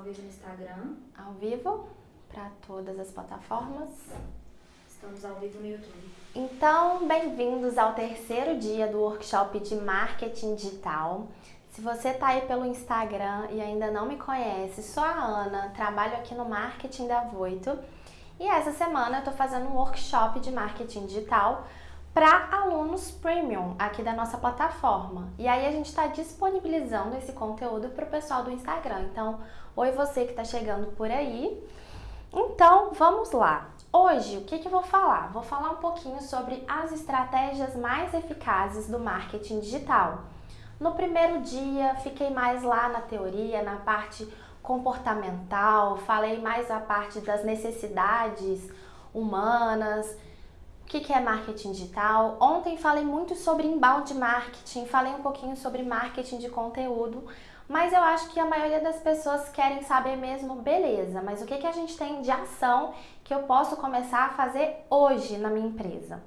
ao vivo no Instagram. Ao vivo para todas as plataformas. Estamos ao vivo no YouTube. Então, bem-vindos ao terceiro dia do workshop de marketing digital. Se você está aí pelo Instagram e ainda não me conhece, sou a Ana, trabalho aqui no marketing da Voito e essa semana eu estou fazendo um workshop de marketing digital para alunos premium aqui da nossa plataforma. E aí a gente está disponibilizando esse conteúdo para o pessoal do Instagram. Então, oi você que está chegando por aí. Então, vamos lá. Hoje, o que, que eu vou falar? Vou falar um pouquinho sobre as estratégias mais eficazes do marketing digital. No primeiro dia, fiquei mais lá na teoria, na parte comportamental, falei mais a parte das necessidades humanas, o que, é marketing digital. Ontem falei muito sobre inbound marketing, falei um pouquinho sobre marketing de conteúdo, mas eu acho que a maioria das pessoas querem saber mesmo, beleza, mas o que, que a gente tem de ação que eu posso começar a fazer hoje na minha empresa?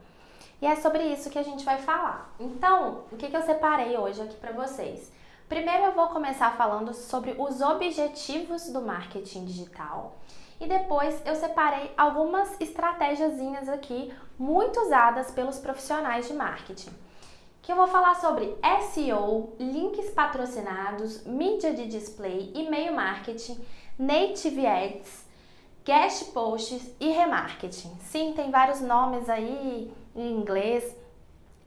E é sobre isso que a gente vai falar. Então, o que, que eu separei hoje aqui para vocês? Primeiro eu vou começar falando sobre os objetivos do marketing digital e depois eu separei algumas estratégiazinhas aqui muito usadas pelos profissionais de marketing. Que eu vou falar sobre SEO, links patrocinados, mídia de display, e-mail marketing, native ads, guest posts e remarketing. Sim, tem vários nomes aí em inglês,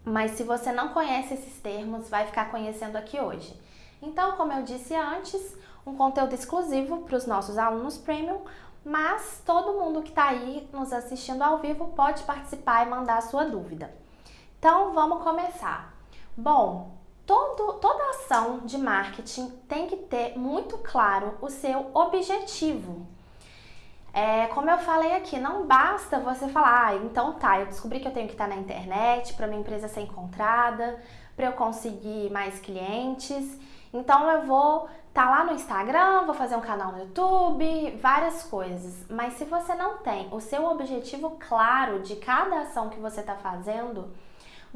mas se você não conhece esses termos, vai ficar conhecendo aqui hoje. Então, como eu disse antes, um conteúdo exclusivo para os nossos alunos premium, mas todo mundo que está aí nos assistindo ao vivo pode participar e mandar a sua dúvida. Então, vamos começar. Bom, todo, toda ação de marketing tem que ter muito claro o seu objetivo. É, como eu falei aqui, não basta você falar, ah, então tá, eu descobri que eu tenho que estar na internet para minha empresa ser encontrada, para eu conseguir mais clientes. Então eu vou estar tá lá no Instagram, vou fazer um canal no YouTube, várias coisas. Mas se você não tem o seu objetivo claro de cada ação que você está fazendo,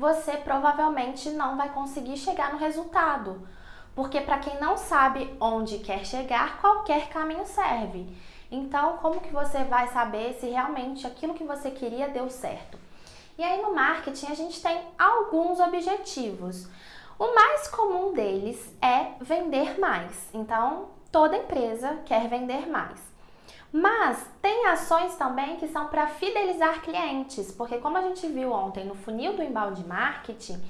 você provavelmente não vai conseguir chegar no resultado. Porque para quem não sabe onde quer chegar, qualquer caminho serve. Então, como que você vai saber se realmente aquilo que você queria deu certo? E aí no marketing a gente tem alguns objetivos. O mais comum deles é vender mais. Então, toda empresa quer vender mais. Mas tem ações também que são para fidelizar clientes, porque como a gente viu ontem no funil do embalde marketing,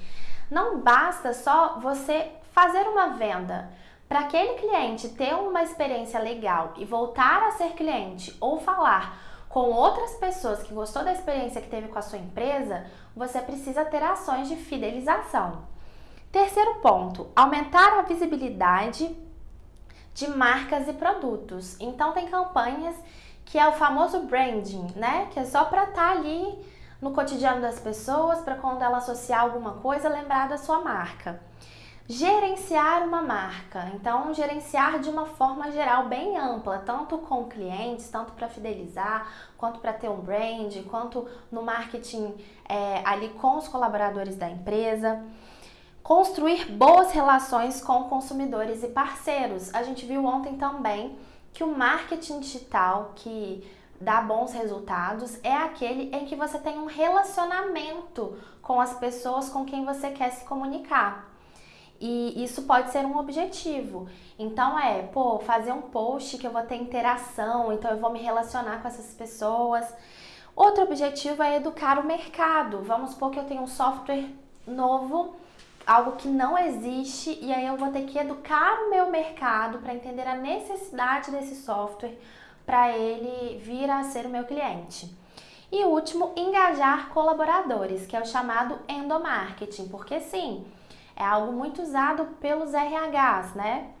não basta só você fazer uma venda. Para aquele cliente ter uma experiência legal e voltar a ser cliente ou falar com outras pessoas que gostou da experiência que teve com a sua empresa, você precisa ter ações de fidelização. Terceiro ponto, aumentar a visibilidade de marcas e produtos. Então tem campanhas que é o famoso branding, né? Que é só para estar tá ali no cotidiano das pessoas, para quando ela associar alguma coisa, lembrar da sua marca. Gerenciar uma marca, então gerenciar de uma forma geral bem ampla, tanto com clientes, tanto para fidelizar, quanto para ter um brand, quanto no marketing é, ali com os colaboradores da empresa. Construir boas relações com consumidores e parceiros. A gente viu ontem também que o marketing digital que dá bons resultados é aquele em que você tem um relacionamento com as pessoas com quem você quer se comunicar. E isso pode ser um objetivo. Então é, pô, fazer um post que eu vou ter interação, então eu vou me relacionar com essas pessoas. Outro objetivo é educar o mercado. Vamos supor que eu tenho um software novo, algo que não existe, e aí eu vou ter que educar o meu mercado para entender a necessidade desse software para ele vir a ser o meu cliente. E último, engajar colaboradores, que é o chamado endomarketing, porque sim, é algo muito usado pelos RHs, né?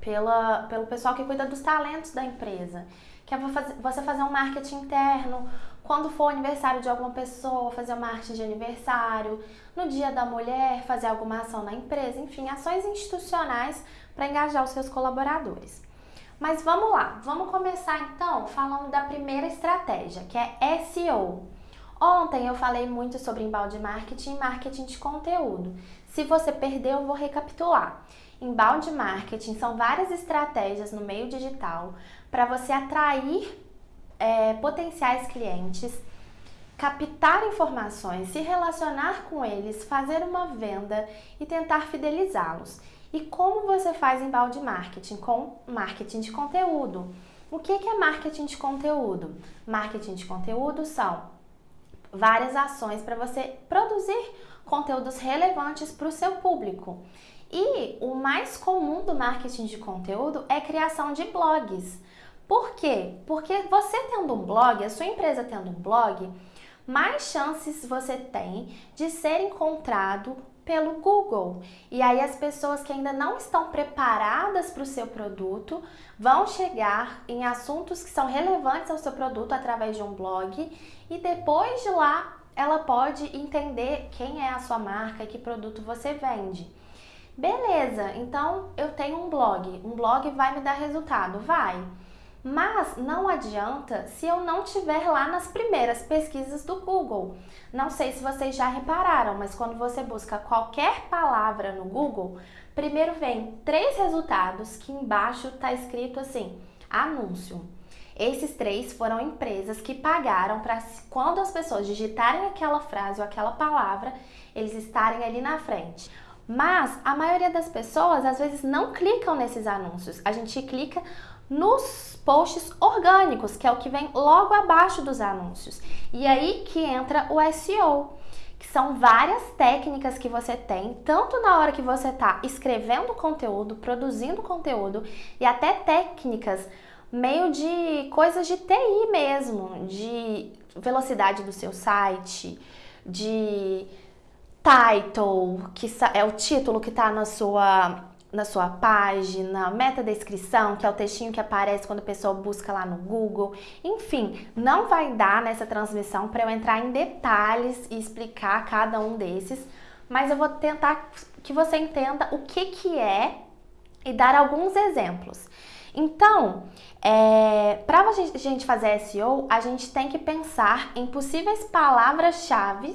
Pela, pelo pessoal que cuida dos talentos da empresa. Que é você fazer um marketing interno, quando for aniversário de alguma pessoa, fazer um marketing de aniversário, no dia da mulher, fazer alguma ação na empresa, enfim, ações institucionais para engajar os seus colaboradores. Mas vamos lá, vamos começar então falando da primeira estratégia, que é SEO. Ontem eu falei muito sobre embalde marketing e marketing de conteúdo. Se você perdeu, eu vou recapitular. Embalde marketing são várias estratégias no meio digital para você atrair é, potenciais clientes, captar informações, se relacionar com eles, fazer uma venda e tentar fidelizá-los. E como você faz embalde marketing? Com marketing de conteúdo. O que é marketing de conteúdo? Marketing de conteúdo são várias ações para você produzir conteúdos relevantes para o seu público. E o mais comum do marketing de conteúdo é criação de blogs. Por quê? Porque você tendo um blog, a sua empresa tendo um blog, mais chances você tem de ser encontrado pelo Google. E aí as pessoas que ainda não estão preparadas para o seu produto vão chegar em assuntos que são relevantes ao seu produto através de um blog e depois de lá ela pode entender quem é a sua marca e que produto você vende. Beleza, então eu tenho um blog. Um blog vai me dar resultado? Vai. Mas não adianta se eu não tiver lá nas primeiras pesquisas do Google. Não sei se vocês já repararam, mas quando você busca qualquer palavra no Google, primeiro vem três resultados que embaixo está escrito assim: anúncio. Esses três foram empresas que pagaram para quando as pessoas digitarem aquela frase ou aquela palavra, eles estarem ali na frente. Mas a maioria das pessoas às vezes não clicam nesses anúncios. A gente clica nos posts orgânicos, que é o que vem logo abaixo dos anúncios. E aí que entra o SEO, que são várias técnicas que você tem, tanto na hora que você está escrevendo conteúdo, produzindo conteúdo, e até técnicas meio de coisas de TI mesmo, de velocidade do seu site, de title, que é o título que está na sua na sua página, meta descrição, que é o textinho que aparece quando a pessoa busca lá no Google. Enfim, não vai dar nessa transmissão para eu entrar em detalhes e explicar cada um desses, mas eu vou tentar que você entenda o que, que é e dar alguns exemplos. Então, é, para a gente fazer SEO, a gente tem que pensar em possíveis palavras-chave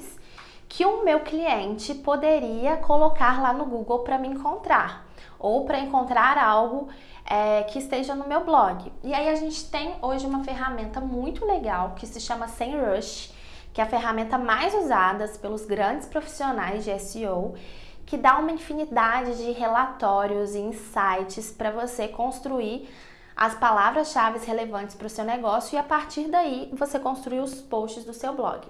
que o meu cliente poderia colocar lá no Google para me encontrar ou para encontrar algo é, que esteja no meu blog. E aí a gente tem hoje uma ferramenta muito legal que se chama SEMrush, que é a ferramenta mais usada pelos grandes profissionais de SEO, que dá uma infinidade de relatórios e insights para você construir as palavras-chave relevantes para o seu negócio e a partir daí você construir os posts do seu blog.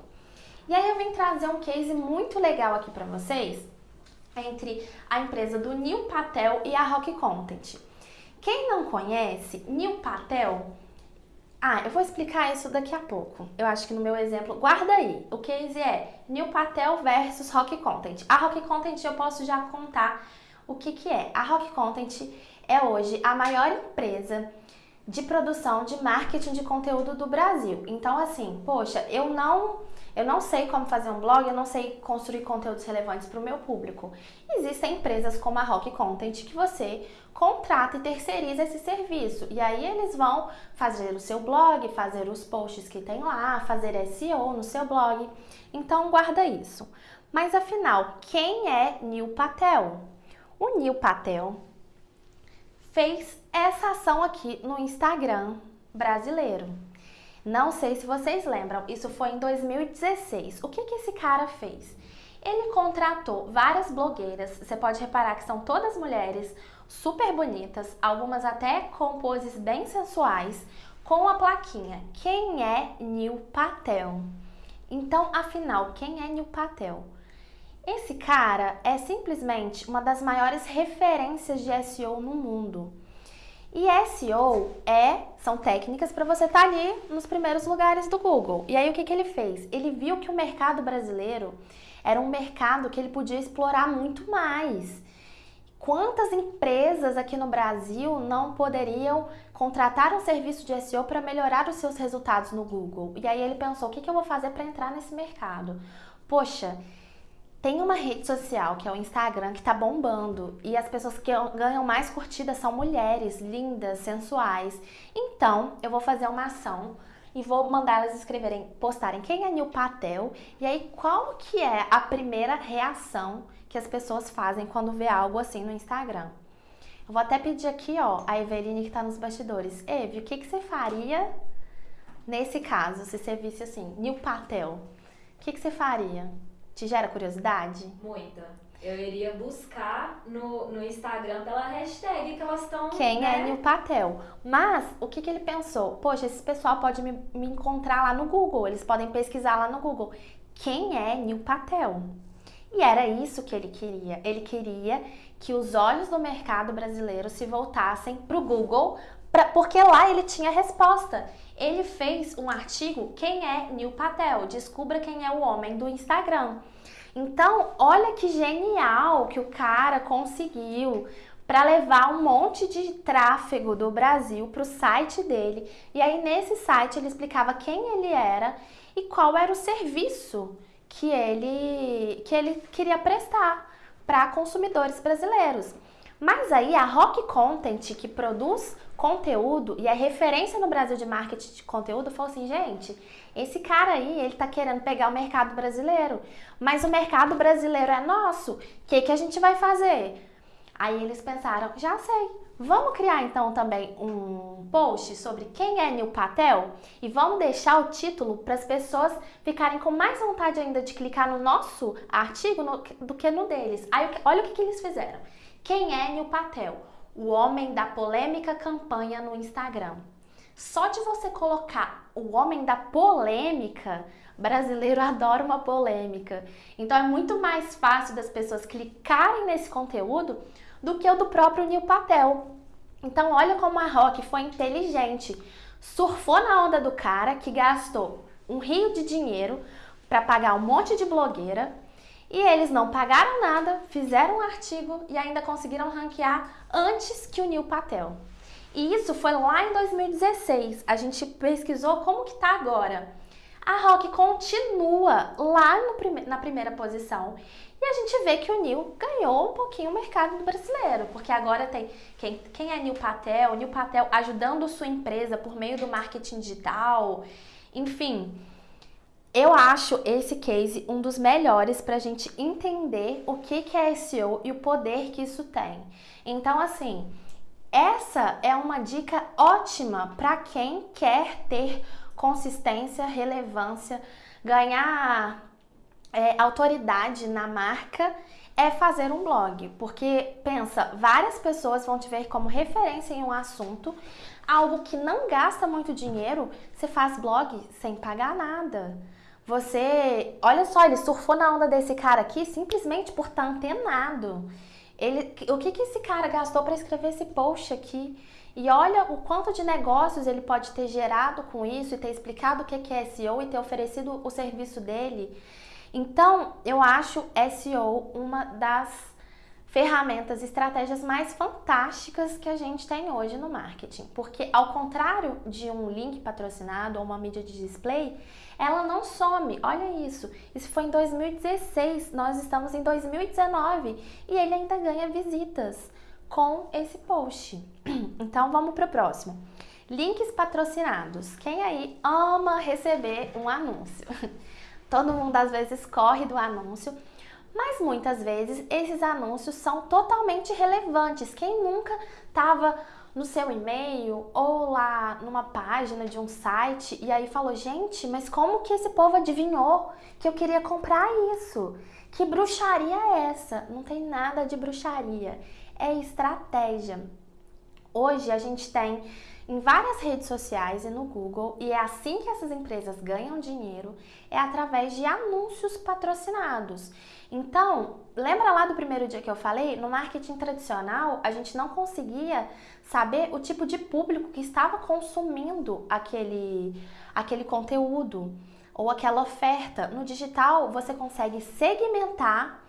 E aí eu vim trazer um case muito legal aqui para vocês, entre a empresa do Neil Patel e a Rock Content. Quem não conhece, Neil Patel, ah, eu vou explicar isso daqui a pouco. Eu acho que no meu exemplo, guarda aí. O case é Neil Patel versus Rock Content. A Rock Content eu posso já contar o que que é. A Rock Content é hoje a maior empresa de produção de marketing de conteúdo do Brasil. Então assim, poxa, eu não eu não sei como fazer um blog, eu não sei construir conteúdos relevantes para o meu público. Existem empresas como a Rock Content que você contrata e terceiriza esse serviço. E aí eles vão fazer o seu blog, fazer os posts que tem lá, fazer SEO no seu blog. Então guarda isso. Mas afinal, quem é Neil Patel? O Neil Patel fez essa ação aqui no Instagram brasileiro. Não sei se vocês lembram, isso foi em 2016. O que, que esse cara fez? Ele contratou várias blogueiras, você pode reparar que são todas mulheres super bonitas, algumas até com poses bem sensuais, com a plaquinha Quem é Neil Patel? Então, afinal, quem é Neil Patel? Esse cara é simplesmente uma das maiores referências de SEO no mundo. E SEO é, são técnicas para você estar tá ali nos primeiros lugares do Google. E aí o que, que ele fez? Ele viu que o mercado brasileiro era um mercado que ele podia explorar muito mais. Quantas empresas aqui no Brasil não poderiam contratar um serviço de SEO para melhorar os seus resultados no Google? E aí ele pensou: o que, que eu vou fazer para entrar nesse mercado? Poxa, tem uma rede social que é o Instagram que tá bombando e as pessoas que ganham mais curtidas são mulheres lindas, sensuais. Então, eu vou fazer uma ação e vou mandar elas escreverem, postarem quem é Nil Patel e aí qual que é a primeira reação que as pessoas fazem quando vê algo assim no Instagram. Eu vou até pedir aqui, ó, a Eveline que tá nos bastidores. Eve, o que, que você faria nesse caso, se você visse assim, Neil Patel? O que, que você faria? Te gera curiosidade? Muita. Eu iria buscar no, no Instagram pela hashtag que elas estão. Quem né? é Neil Patel? Mas o que, que ele pensou? Poxa, esse pessoal pode me, me encontrar lá no Google, eles podem pesquisar lá no Google. Quem é Neil Patel? E era isso que ele queria. Ele queria que os olhos do mercado brasileiro se voltassem para o Google, pra, porque lá ele tinha resposta. Ele fez um artigo Quem é Neil Patel? Descubra quem é o homem do Instagram. Então, olha que genial que o cara conseguiu para levar um monte de tráfego do Brasil para o site dele. E aí nesse site ele explicava quem ele era e qual era o serviço que ele que ele queria prestar para consumidores brasileiros. Mas aí a Rock Content, que produz conteúdo e é referência no Brasil de marketing de conteúdo, falou assim, gente, esse cara aí, ele tá querendo pegar o mercado brasileiro, mas o mercado brasileiro é nosso, o que, que a gente vai fazer? Aí eles pensaram, já sei, vamos criar então também um post sobre quem é Neil Patel e vamos deixar o título para as pessoas ficarem com mais vontade ainda de clicar no nosso artigo no, do que no deles. Aí olha o que, que eles fizeram. Quem é Neil Patel? O homem da polêmica campanha no Instagram. Só de você colocar o homem da polêmica, brasileiro adora uma polêmica. Então é muito mais fácil das pessoas clicarem nesse conteúdo do que o do próprio Neil Patel. Então olha como a Rock foi inteligente. Surfou na onda do cara que gastou um rio de dinheiro para pagar um monte de blogueira e eles não pagaram nada, fizeram um artigo e ainda conseguiram ranquear antes que o Neil Patel. E isso foi lá em 2016. A gente pesquisou como que tá agora. A Rock continua lá prime na primeira posição. E a gente vê que o Neil ganhou um pouquinho o mercado brasileiro, porque agora tem quem, quem é Neil Patel, Neil Patel ajudando sua empresa por meio do marketing digital, enfim. Eu acho esse case um dos melhores para a gente entender o que, que é SEO e o poder que isso tem. Então, assim, essa é uma dica ótima para quem quer ter consistência, relevância, ganhar é, autoridade na marca é fazer um blog, porque pensa, várias pessoas vão te ver como referência em um assunto, algo que não gasta muito dinheiro, você faz blog sem pagar nada. Você, olha só, ele surfou na onda desse cara aqui simplesmente por estar tá antenado. Ele, o que, que esse cara gastou para escrever esse post aqui? E olha o quanto de negócios ele pode ter gerado com isso e ter explicado o que é SEO e ter oferecido o serviço dele. Então, eu acho SEO uma das ferramentas, estratégias mais fantásticas que a gente tem hoje no marketing. Porque ao contrário de um link patrocinado ou uma mídia de display, ela não some. Olha isso. Isso foi em 2016, nós estamos em 2019 e ele ainda ganha visitas com esse post. Então vamos para o próximo. Links patrocinados. Quem aí ama receber um anúncio? Todo mundo às vezes corre do anúncio mas muitas vezes esses anúncios são totalmente relevantes. Quem nunca estava no seu e-mail ou lá numa página de um site e aí falou: gente, mas como que esse povo adivinhou que eu queria comprar isso? Que bruxaria é essa? Não tem nada de bruxaria, é estratégia. Hoje a gente tem em várias redes sociais e no Google, e é assim que essas empresas ganham dinheiro, é através de anúncios patrocinados. Então, lembra lá do primeiro dia que eu falei? No marketing tradicional, a gente não conseguia saber o tipo de público que estava consumindo aquele, aquele conteúdo ou aquela oferta. No digital, você consegue segmentar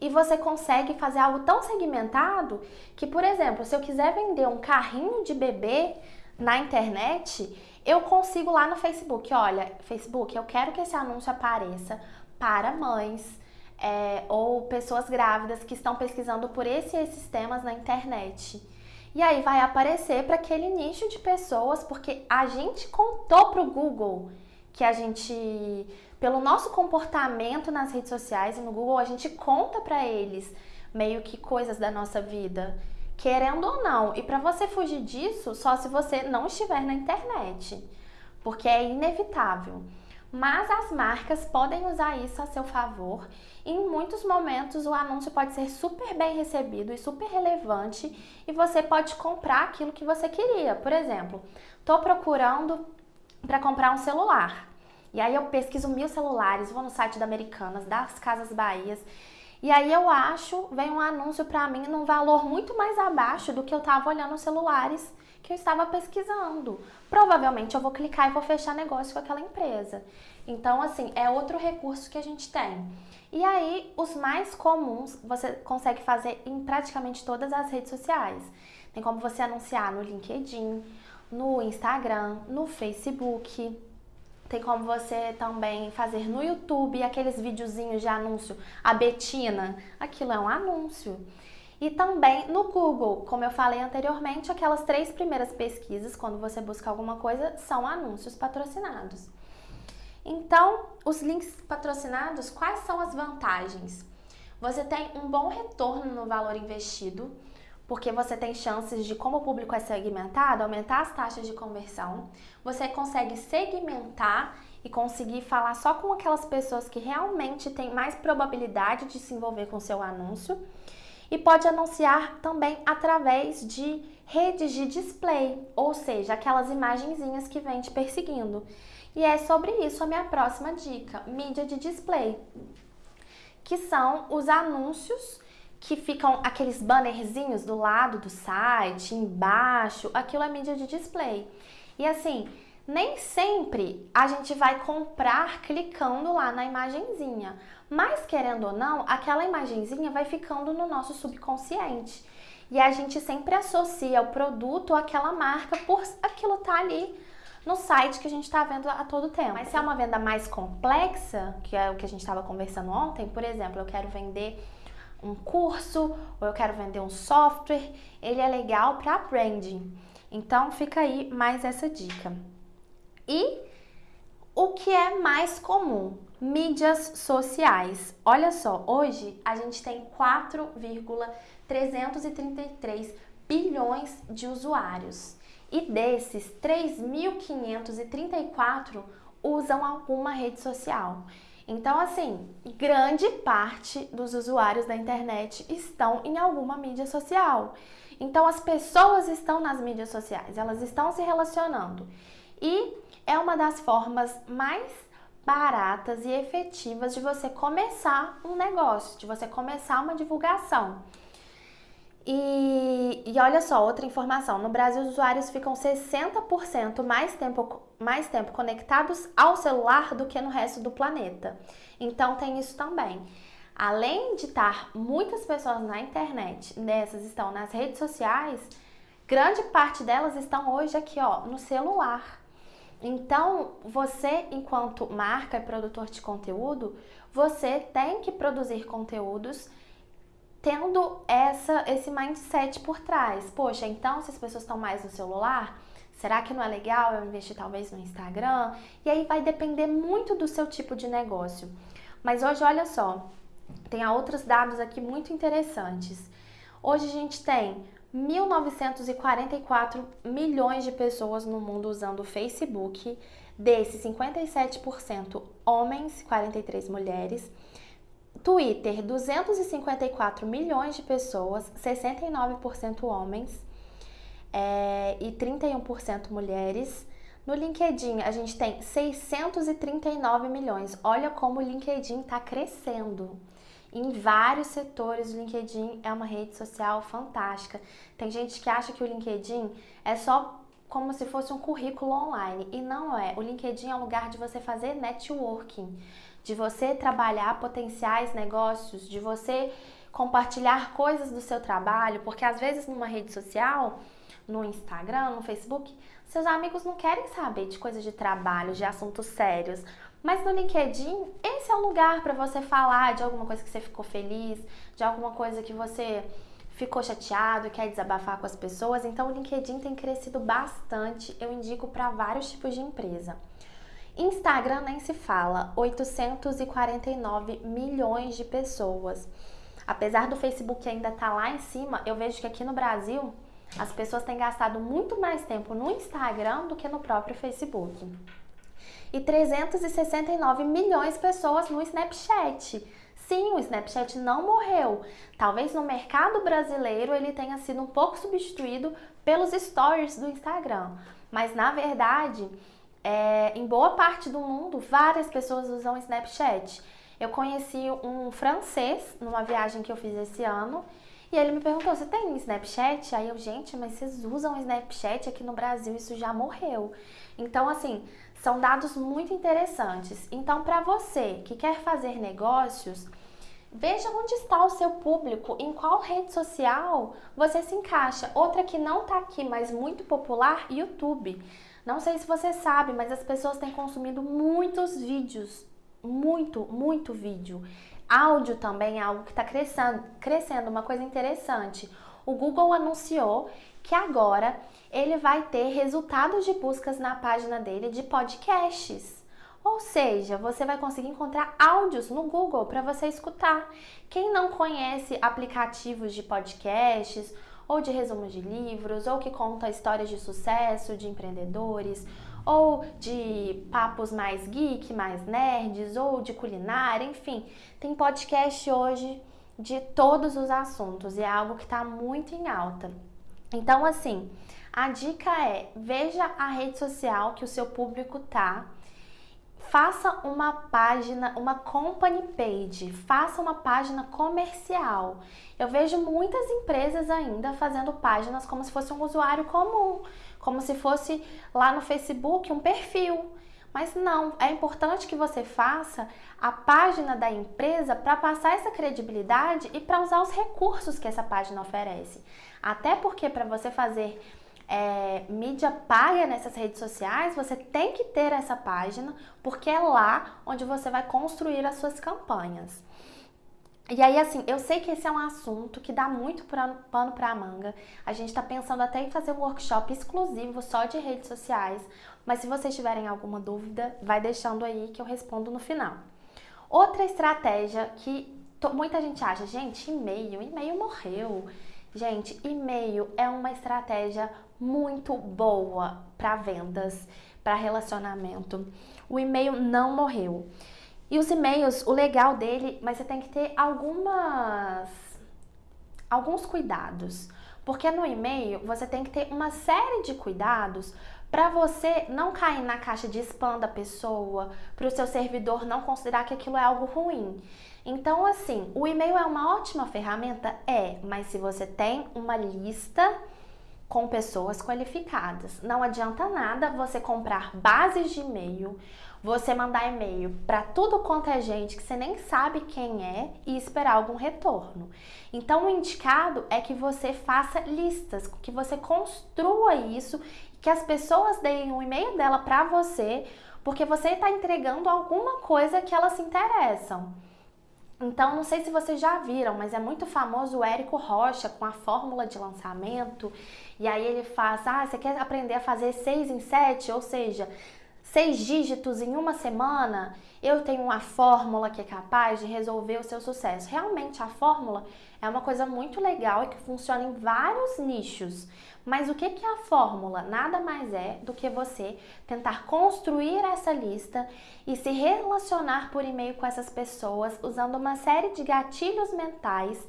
e você consegue fazer algo tão segmentado que, por exemplo, se eu quiser vender um carrinho de bebê na internet, eu consigo lá no Facebook, olha, Facebook, eu quero que esse anúncio apareça para mães é, ou pessoas grávidas que estão pesquisando por esse esses temas na internet. E aí vai aparecer para aquele nicho de pessoas, porque a gente contou para o Google que a gente, pelo nosso comportamento nas redes sociais e no Google, a gente conta para eles meio que coisas da nossa vida querendo ou não. E para você fugir disso, só se você não estiver na internet, porque é inevitável. Mas as marcas podem usar isso a seu favor. Em muitos momentos o anúncio pode ser super bem recebido e super relevante e você pode comprar aquilo que você queria. Por exemplo, estou procurando para comprar um celular. E aí eu pesquiso mil celulares, vou no site da Americanas, das Casas Bahias e aí eu acho, vem um anúncio para mim num valor muito mais abaixo do que eu estava olhando os celulares que eu estava pesquisando. Provavelmente eu vou clicar e vou fechar negócio com aquela empresa. Então, assim, é outro recurso que a gente tem. E aí, os mais comuns você consegue fazer em praticamente todas as redes sociais. Tem como você anunciar no LinkedIn, no Instagram, no Facebook, tem como você também fazer no YouTube aqueles videozinhos de anúncio. A Betina, aquilo é um anúncio. E também no Google, como eu falei anteriormente, aquelas três primeiras pesquisas, quando você busca alguma coisa, são anúncios patrocinados. Então, os links patrocinados, quais são as vantagens? Você tem um bom retorno no valor investido, porque você tem chances de, como o público é segmentado, aumentar as taxas de conversão. Você consegue segmentar e conseguir falar só com aquelas pessoas que realmente têm mais probabilidade de se envolver com seu anúncio. E pode anunciar também através de redes de display, ou seja, aquelas imagenzinhas que vem te perseguindo. E é sobre isso a minha próxima dica: mídia de display, que são os anúncios que ficam aqueles bannerzinhos do lado do site, embaixo, aquilo é mídia de display. E assim, nem sempre a gente vai comprar clicando lá na imagenzinha, mas querendo ou não, aquela imagenzinha vai ficando no nosso subconsciente. E a gente sempre associa o produto àquela marca por aquilo tá ali no site que a gente está vendo a todo tempo. Mas se é uma venda mais complexa, que é o que a gente estava conversando ontem, por exemplo, eu quero vender um curso ou eu quero vender um software, ele é legal para branding. Então fica aí mais essa dica. E o que é mais comum? Mídias sociais. Olha só, hoje a gente tem 4,333 bilhões de usuários. E desses, 3.534 usam alguma rede social. Então, assim, grande parte dos usuários da internet estão em alguma mídia social. Então, as pessoas estão nas mídias sociais, elas estão se relacionando. E é uma das formas mais baratas e efetivas de você começar um negócio, de você começar uma divulgação. E, e olha só, outra informação: no Brasil, os usuários ficam 60% mais tempo, mais tempo conectados ao celular do que no resto do planeta. Então, tem isso também. Além de estar muitas pessoas na internet, nessas estão nas redes sociais, grande parte delas estão hoje aqui, ó, no celular. Então, você, enquanto marca e produtor de conteúdo, você tem que produzir conteúdos tendo essa, esse mindset por trás. Poxa, então se as pessoas estão mais no celular, será que não é legal eu investir talvez no Instagram? E aí vai depender muito do seu tipo de negócio. Mas hoje, olha só, tem outros dados aqui muito interessantes. Hoje a gente tem 1.944 milhões de pessoas no mundo usando o Facebook, desses 57% homens, 43 mulheres. Twitter, 254 milhões de pessoas, 69% homens é, e 31% mulheres. No LinkedIn, a gente tem 639 milhões. Olha como o LinkedIn está crescendo. Em vários setores, o LinkedIn é uma rede social fantástica. Tem gente que acha que o LinkedIn é só como se fosse um currículo online. E não é. O LinkedIn é um lugar de você fazer networking de você trabalhar potenciais negócios, de você compartilhar coisas do seu trabalho, porque às vezes numa rede social, no Instagram, no Facebook, seus amigos não querem saber de coisas de trabalho, de assuntos sérios. Mas no LinkedIn, esse é o lugar para você falar de alguma coisa que você ficou feliz, de alguma coisa que você ficou chateado, quer desabafar com as pessoas. Então, o LinkedIn tem crescido bastante. Eu indico para vários tipos de empresa. Instagram nem se fala, 849 milhões de pessoas. apesar do Facebook ainda estar tá lá em cima, eu vejo que aqui no Brasil as pessoas têm gastado muito mais tempo no Instagram do que no próprio Facebook. E 369 milhões de pessoas no Snapchat. Sim, o Snapchat não morreu. Talvez no mercado brasileiro ele tenha sido um pouco substituído pelos stories do Instagram. Mas na verdade, é, em boa parte do mundo, várias pessoas usam Snapchat. Eu conheci um francês numa viagem que eu fiz esse ano e ele me perguntou: Você tem Snapchat? Aí eu, gente, mas vocês usam Snapchat aqui no Brasil? Isso já morreu. Então, assim, são dados muito interessantes. Então, para você que quer fazer negócios, veja onde está o seu público, em qual rede social você se encaixa. Outra que não está aqui, mas muito popular, YouTube. Não sei se você sabe, mas as pessoas têm consumido muitos vídeos muito, muito vídeo. Áudio também é algo que está crescendo, crescendo, uma coisa interessante. O Google anunciou que agora ele vai ter resultados de buscas na página dele de podcasts. Ou seja, você vai conseguir encontrar áudios no Google para você escutar. Quem não conhece aplicativos de podcasts ou de resumos de livros, ou que conta histórias de sucesso de empreendedores, ou de papos mais geek, mais nerds, ou de culinária, enfim, tem podcast hoje de todos os assuntos e é algo que está muito em alta. Então, assim, a dica é veja a rede social que o seu público tá. Faça uma página, uma company page, faça uma página comercial. Eu vejo muitas empresas ainda fazendo páginas como se fosse um usuário comum como se fosse lá no Facebook um perfil. Mas não, é importante que você faça a página da empresa para passar essa credibilidade e para usar os recursos que essa página oferece. Até porque para você fazer é, mídia paga nessas redes sociais, você tem que ter essa página, porque é lá onde você vai construir as suas campanhas. E aí, assim, eu sei que esse é um assunto que dá muito pano pra manga. A gente tá pensando até em fazer um workshop exclusivo só de redes sociais. Mas se vocês tiverem alguma dúvida, vai deixando aí que eu respondo no final. Outra estratégia que muita gente acha, gente, e-mail, e-mail morreu. Gente, e-mail é uma estratégia muito boa para vendas, para relacionamento. O e-mail não morreu. E os e-mails, o legal dele, mas você tem que ter algumas alguns cuidados. Porque no e-mail você tem que ter uma série de cuidados para você não cair na caixa de spam da pessoa, para o seu servidor não considerar que aquilo é algo ruim. Então, assim, o e-mail é uma ótima ferramenta? É, mas se você tem uma lista com pessoas qualificadas, não adianta nada você comprar bases de e-mail você mandar e-mail para tudo quanto é gente que você nem sabe quem é e esperar algum retorno. Então, o indicado é que você faça listas, que você construa isso, que as pessoas deem o e-mail dela para você, porque você está entregando alguma coisa que elas se interessam. Então, não sei se vocês já viram, mas é muito famoso o Érico Rocha com a fórmula de lançamento. E aí ele faz, ah, você quer aprender a fazer seis em sete? Ou seja, seis dígitos em uma semana, eu tenho uma fórmula que é capaz de resolver o seu sucesso. Realmente, a fórmula é uma coisa muito legal e que funciona em vários nichos. Mas o que é a fórmula? Nada mais é do que você tentar construir essa lista e se relacionar por e-mail com essas pessoas usando uma série de gatilhos mentais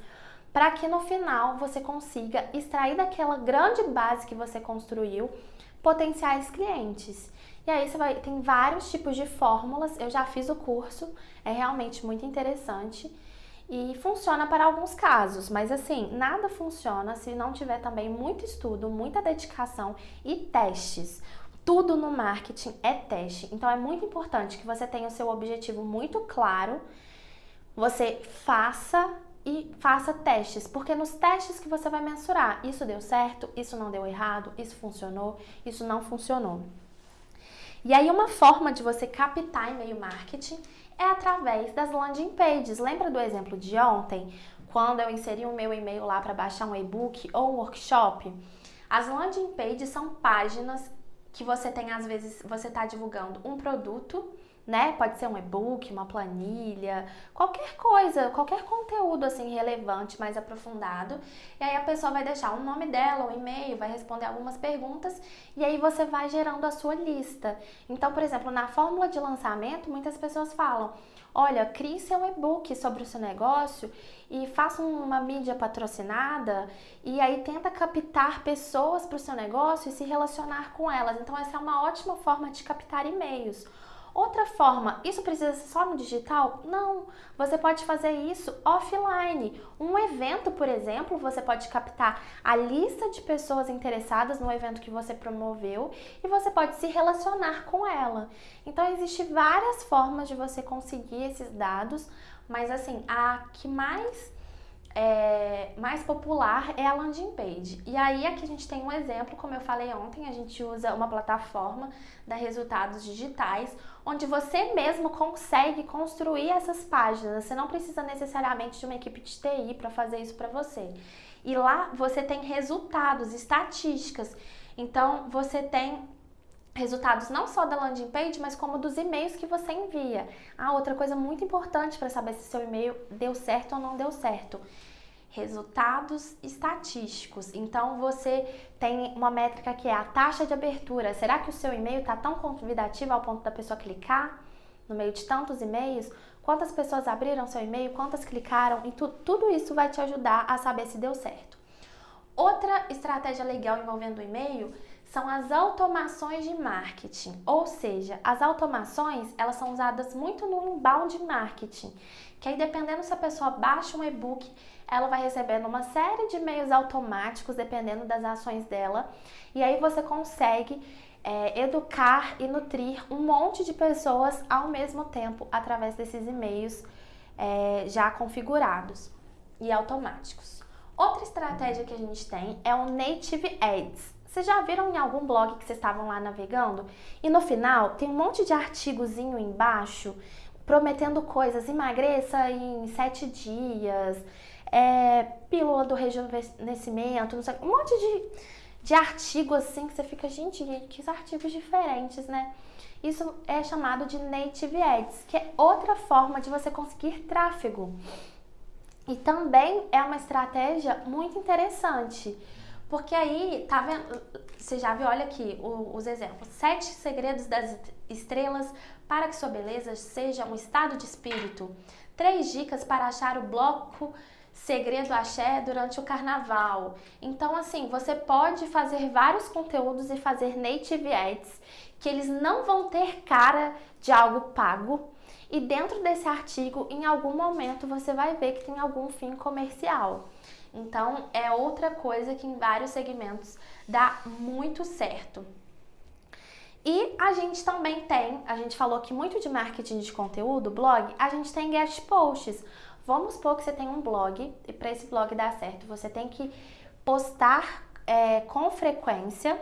para que no final você consiga extrair daquela grande base que você construiu potenciais clientes. E aí você vai, tem vários tipos de fórmulas, eu já fiz o curso, é realmente muito interessante e funciona para alguns casos, mas assim, nada funciona se não tiver também muito estudo, muita dedicação e testes. Tudo no marketing é teste, então é muito importante que você tenha o seu objetivo muito claro, você faça e faça testes, porque nos testes que você vai mensurar, isso deu certo, isso não deu errado, isso funcionou, isso não funcionou. E aí uma forma de você captar e-mail marketing é através das landing pages. Lembra do exemplo de ontem, quando eu inseri o meu e-mail lá para baixar um e-book ou um workshop? As landing pages são páginas que você tem às vezes, você está divulgando um produto né? Pode ser um e-book, uma planilha, qualquer coisa, qualquer conteúdo assim relevante, mais aprofundado. E aí a pessoa vai deixar o nome dela, o e-mail, vai responder algumas perguntas e aí você vai gerando a sua lista. Então, por exemplo, na fórmula de lançamento, muitas pessoas falam: "Olha, crie seu e-book sobre o seu negócio e faça uma mídia patrocinada e aí tenta captar pessoas para o seu negócio e se relacionar com elas. Então essa é uma ótima forma de captar e-mails. Outra forma, isso precisa ser só no digital? Não, você pode fazer isso offline. Um evento, por exemplo, você pode captar a lista de pessoas interessadas no evento que você promoveu e você pode se relacionar com ela. Então, existem várias formas de você conseguir esses dados, mas assim, a que mais é, mais popular é a landing page. E aí aqui a gente tem um exemplo, como eu falei ontem, a gente usa uma plataforma da Resultados Digitais, onde você mesmo consegue construir essas páginas. Você não precisa necessariamente de uma equipe de TI para fazer isso para você. E lá você tem resultados, estatísticas. Então você tem resultados não só da landing page, mas como dos e-mails que você envia. Ah, outra coisa muito importante para saber se seu e-mail deu certo ou não deu certo. Resultados estatísticos. Então você tem uma métrica que é a taxa de abertura. Será que o seu e-mail está tão convidativo ao ponto da pessoa clicar no meio de tantos e-mails? Quantas pessoas abriram seu e-mail? Quantas clicaram? E tu, tudo isso vai te ajudar a saber se deu certo. Outra estratégia legal envolvendo o e-mail são as automações de marketing, ou seja, as automações elas são usadas muito no inbound marketing, que aí dependendo se a pessoa baixa um e-book, ela vai recebendo uma série de e-mails automáticos dependendo das ações dela, e aí você consegue é, educar e nutrir um monte de pessoas ao mesmo tempo através desses e-mails é, já configurados e automáticos. Outra estratégia que a gente tem é o Native Ads. Vocês já viram em algum blog que vocês estavam lá navegando? E no final tem um monte de artigozinho embaixo prometendo coisas, emagreça em sete dias, é, pílula do rejuvenescimento, sei, um monte de, de artigo assim que você fica, gente, que artigos diferentes, né? Isso é chamado de Native Ads, que é outra forma de você conseguir tráfego. E também é uma estratégia muito interessante porque aí, tá vendo? Você já viu, olha aqui o, os exemplos. Sete segredos das estrelas para que sua beleza seja um estado de espírito. Três dicas para achar o bloco segredo axé durante o carnaval. Então, assim, você pode fazer vários conteúdos e fazer native ads que eles não vão ter cara de algo pago. E dentro desse artigo, em algum momento, você vai ver que tem algum fim comercial. Então, é outra coisa que em vários segmentos dá muito certo. E a gente também tem, a gente falou que muito de marketing de conteúdo, blog, a gente tem guest posts. Vamos supor que você tem um blog e para esse blog dar certo, você tem que postar é, com frequência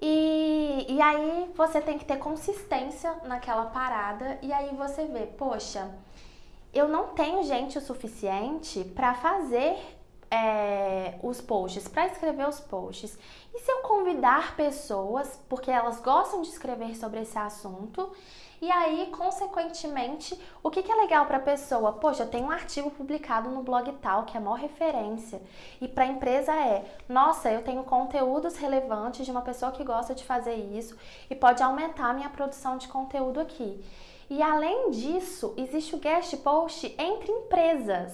e, e aí você tem que ter consistência naquela parada e aí você vê, poxa, eu não tenho gente o suficiente para fazer é, os posts, para escrever os posts. E se eu convidar pessoas, porque elas gostam de escrever sobre esse assunto, e aí, consequentemente, o que, que é legal para a pessoa? Poxa, eu tenho um artigo publicado no blog tal, que é a maior referência. E para a empresa é, nossa, eu tenho conteúdos relevantes de uma pessoa que gosta de fazer isso e pode aumentar a minha produção de conteúdo aqui. E além disso, existe o guest post entre empresas,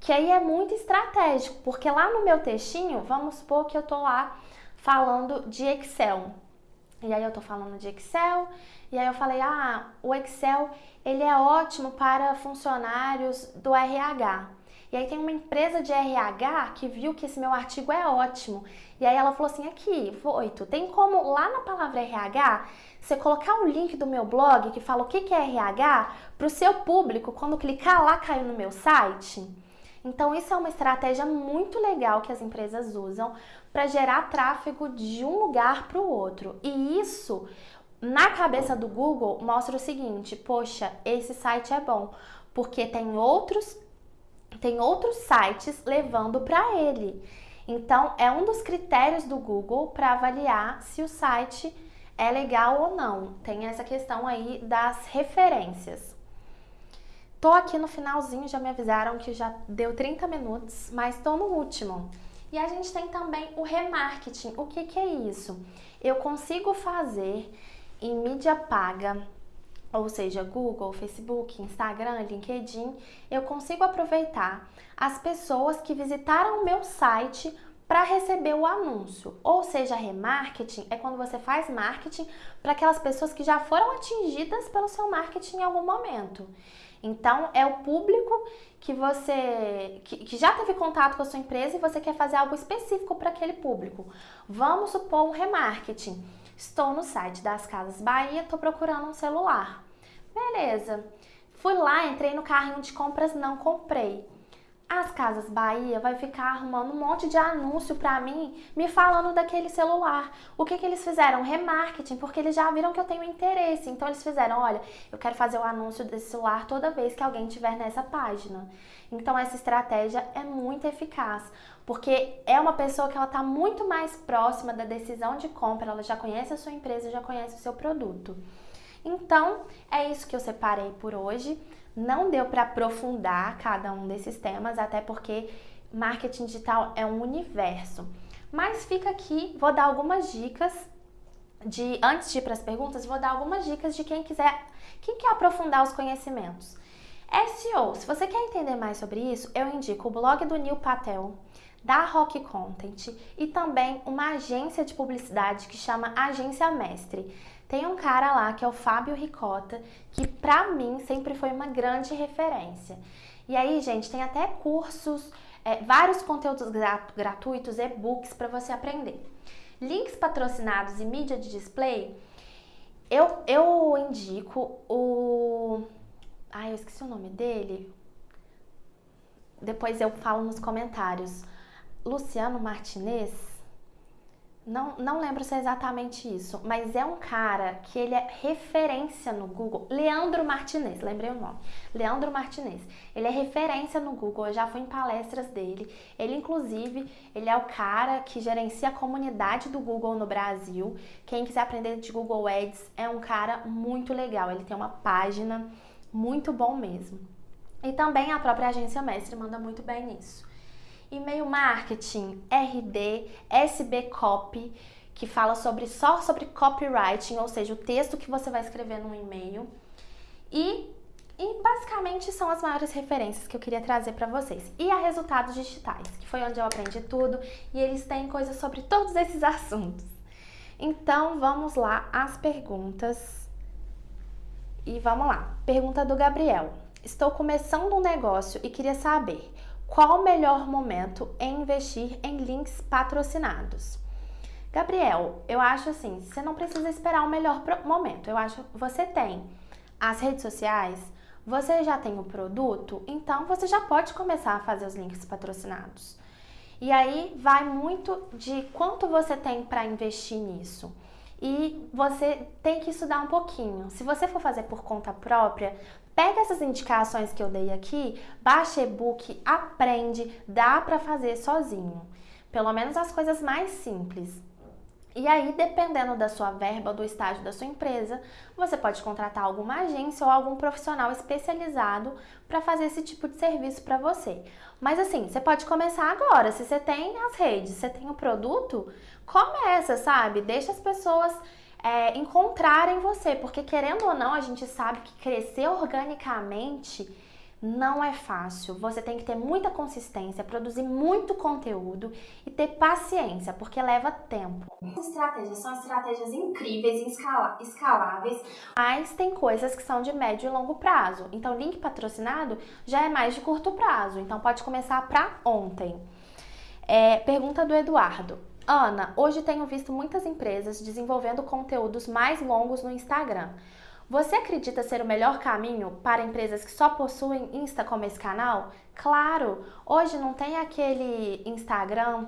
que aí é muito estratégico, porque lá no meu textinho, vamos supor que eu tô lá falando de Excel. E aí eu tô falando de Excel, e aí eu falei: "Ah, o Excel, ele é ótimo para funcionários do RH". E aí tem uma empresa de RH que viu que esse meu artigo é ótimo. E aí ela falou assim: "Aqui, Voito, tem como lá na palavra RH você colocar o link do meu blog que fala o que é RH para o seu público, quando clicar lá, cair no meu site. Então, isso é uma estratégia muito legal que as empresas usam para gerar tráfego de um lugar para o outro. E isso, na cabeça do Google, mostra o seguinte: poxa, esse site é bom, porque tem outros, tem outros sites levando para ele. Então, é um dos critérios do Google para avaliar se o site é legal ou não. Tem essa questão aí das referências. Tô aqui no finalzinho, já me avisaram que já deu 30 minutos, mas tô no último. E a gente tem também o remarketing. O que, que é isso? Eu consigo fazer em mídia paga, ou seja, Google, Facebook, Instagram, LinkedIn, eu consigo aproveitar as pessoas que visitaram o meu site para receber o anúncio. Ou seja, remarketing é quando você faz marketing para aquelas pessoas que já foram atingidas pelo seu marketing em algum momento. Então, é o público que você que, que, já teve contato com a sua empresa e você quer fazer algo específico para aquele público. Vamos supor um remarketing. Estou no site das Casas Bahia, estou procurando um celular. Beleza. Fui lá, entrei no carrinho de compras, não comprei. As Casas Bahia vai ficar arrumando um monte de anúncio para mim, me falando daquele celular. O que, que eles fizeram? Remarketing, porque eles já viram que eu tenho interesse. Então eles fizeram, olha, eu quero fazer o anúncio desse celular toda vez que alguém estiver nessa página. Então essa estratégia é muito eficaz, porque é uma pessoa que ela está muito mais próxima da decisão de compra, ela já conhece a sua empresa, já conhece o seu produto. Então, é isso que eu separei por hoje. Não deu para aprofundar cada um desses temas, até porque marketing digital é um universo. Mas fica aqui, vou dar algumas dicas de antes de ir para as perguntas, vou dar algumas dicas de quem quiser, quem quer aprofundar os conhecimentos. SEO, se você quer entender mais sobre isso, eu indico o blog do Neil Patel, da Rock Content e também uma agência de publicidade que chama Agência Mestre. Tem um cara lá que é o Fábio Ricota, que pra mim sempre foi uma grande referência. E aí, gente, tem até cursos, é, vários conteúdos gratuitos, e-books para você aprender. Links patrocinados e mídia de display, eu, eu indico o. Ai, eu esqueci o nome dele. Depois eu falo nos comentários. Luciano Martinez não, não lembro se é exatamente isso, mas é um cara que ele é referência no Google. Leandro Martinez, lembrei o nome. Leandro Martinez. Ele é referência no Google, eu já fui em palestras dele. Ele, inclusive, ele é o cara que gerencia a comunidade do Google no Brasil. Quem quiser aprender de Google Ads é um cara muito legal. Ele tem uma página muito bom mesmo. E também a própria agência Mestre manda muito bem nisso e-mail marketing, RD, SB Copy, que fala sobre só sobre copywriting, ou seja, o texto que você vai escrever no e-mail. E, e basicamente são as maiores referências que eu queria trazer para vocês. E a resultados digitais, que foi onde eu aprendi tudo, e eles têm coisas sobre todos esses assuntos. Então, vamos lá às perguntas. E vamos lá. Pergunta do Gabriel. Estou começando um negócio e queria saber qual o melhor momento em investir em links patrocinados? Gabriel, eu acho assim, você não precisa esperar o melhor momento. Eu acho que você tem as redes sociais, você já tem o produto, então você já pode começar a fazer os links patrocinados. E aí vai muito de quanto você tem para investir nisso. E você tem que estudar um pouquinho. Se você for fazer por conta própria, Pega essas indicações que eu dei aqui, baixa e-book, aprende, dá para fazer sozinho. Pelo menos as coisas mais simples. E aí, dependendo da sua verba, do estágio da sua empresa, você pode contratar alguma agência ou algum profissional especializado para fazer esse tipo de serviço para você. Mas assim, você pode começar agora. Se você tem as redes, você tem o produto, começa, sabe? Deixa as pessoas é, encontrarem você, porque querendo ou não, a gente sabe que crescer organicamente não é fácil. Você tem que ter muita consistência, produzir muito conteúdo e ter paciência, porque leva tempo. As estratégias são estratégias incríveis escaláveis, mas tem coisas que são de médio e longo prazo. Então, link patrocinado já é mais de curto prazo, então pode começar para ontem. É, pergunta do Eduardo. Ana, hoje tenho visto muitas empresas desenvolvendo conteúdos mais longos no Instagram. Você acredita ser o melhor caminho para empresas que só possuem Insta como esse canal? Claro! Hoje não tem aquele Instagram.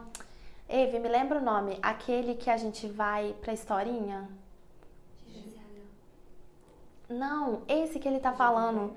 Eve, me lembra o nome? Aquele que a gente vai pra historinha? Não, esse que ele tá falando.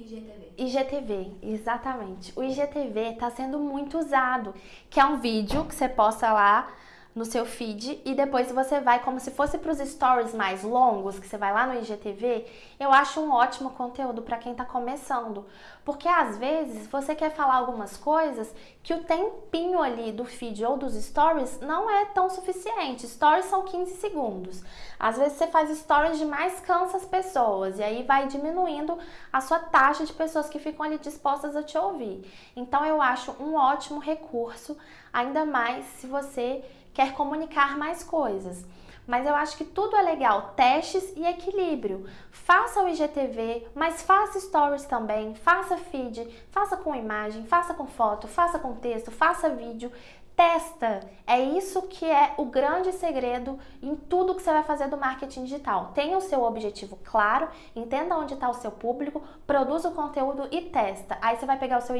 IGTV. IGTV, exatamente. O IGTV está sendo muito usado, que é um vídeo que você posta lá no seu feed e depois você vai como se fosse para os stories mais longos, que você vai lá no IGTV, eu acho um ótimo conteúdo para quem está começando, porque às vezes você quer falar algumas coisas que o tempinho ali do feed ou dos stories não é tão suficiente. Stories são 15 segundos. Às vezes você faz stories demais, cansa as pessoas e aí vai diminuindo a sua taxa de pessoas que ficam ali dispostas a te ouvir. Então eu acho um ótimo recurso, ainda mais se você quer comunicar mais coisas. Mas eu acho que tudo é legal, testes e equilíbrio. Faça o IGTV, mas faça stories também, faça feed, faça com imagem, faça com foto, faça com texto, faça vídeo. Testa! É isso que é o grande segredo em tudo que você vai fazer do marketing digital. Tenha o seu objetivo claro, entenda onde está o seu público, produza o conteúdo e testa. Aí você vai pegar o seu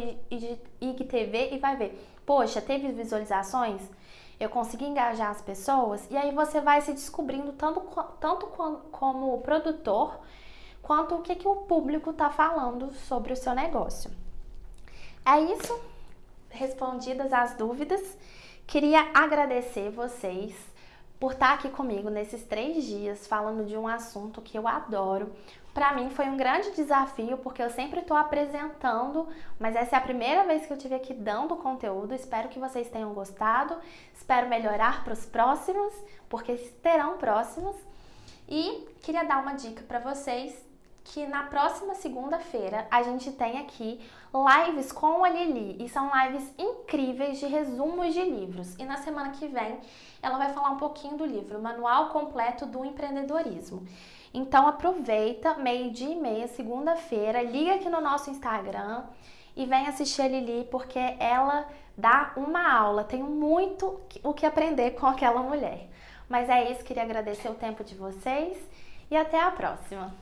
IGTV e vai ver, poxa, teve visualizações? Eu consegui engajar as pessoas, e aí você vai se descobrindo tanto, tanto como produtor, quanto o que, que o público está falando sobre o seu negócio. É isso, respondidas as dúvidas. Queria agradecer vocês por estar aqui comigo nesses três dias falando de um assunto que eu adoro, para mim foi um grande desafio, porque eu sempre estou apresentando, mas essa é a primeira vez que eu tive aqui dando conteúdo. Espero que vocês tenham gostado. Espero melhorar para os próximos, porque terão próximos. E queria dar uma dica para vocês que na próxima segunda-feira a gente tem aqui lives com a Lili e são lives incríveis de resumos de livros. E na semana que vem ela vai falar um pouquinho do livro Manual Completo do Empreendedorismo. Então aproveita, meio-dia e meia, segunda-feira, liga aqui no nosso Instagram e vem assistir a Lili porque ela dá uma aula. Tenho muito o que aprender com aquela mulher. Mas é isso, queria agradecer o tempo de vocês e até a próxima.